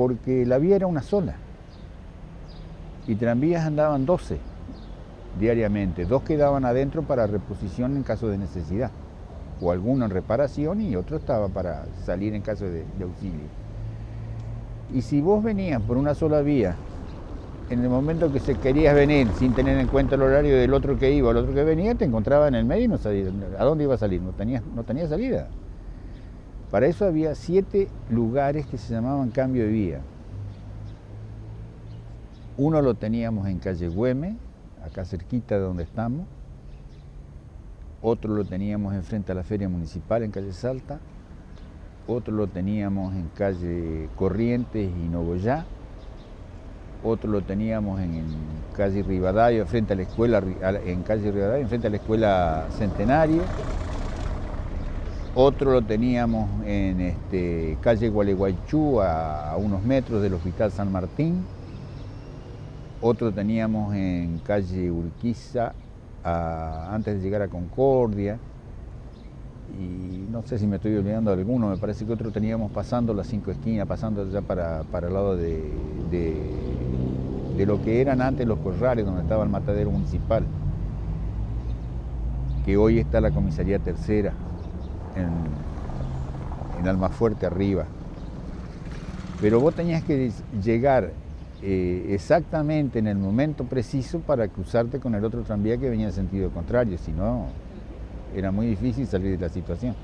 porque la vía era una sola y tranvías andaban 12 diariamente, dos quedaban adentro para reposición en caso de necesidad, o alguno en reparación y otro estaba para salir en caso de, auxilio. Y si vos venías por una sola vía, en el momento que se querías venir sin tener en cuenta el horario del otro que iba, el otro que venía, te encontraba en el medio y no sabías a dónde iba a salir, no tenía, no tenía salida. Para eso había siete lugares que se llamaban cambio de vía. Uno lo teníamos en calle Güeme, acá cerquita de donde estamos. Otro lo teníamos enfrente a la feria municipal en calle Salta. Otro lo teníamos en calle Corrientes y Nogoyá. Otro lo teníamos en, calle Rivadavia, frente a la escuela, en calle Rivadavia, frente a la escuela Centenario. Otro lo teníamos en este, calle Gualeguaychú, a, unos metros del Hospital San Martín. Otro teníamos en calle Urquiza, antes de llegar a Concordia, y no sé si me estoy olvidando de alguno, me parece que otro teníamos pasando las cinco esquinas, pasando ya para, el lado de, lo que eran antes los corrales, donde estaba el matadero municipal, que hoy está la comisaría tercera en, en Almafuerte arriba. Pero vos tenías que llegar eh, exactamente en el momento preciso para cruzarte con el otro tranvía que venía en sentido contrario, si no era muy difícil salir de la situación.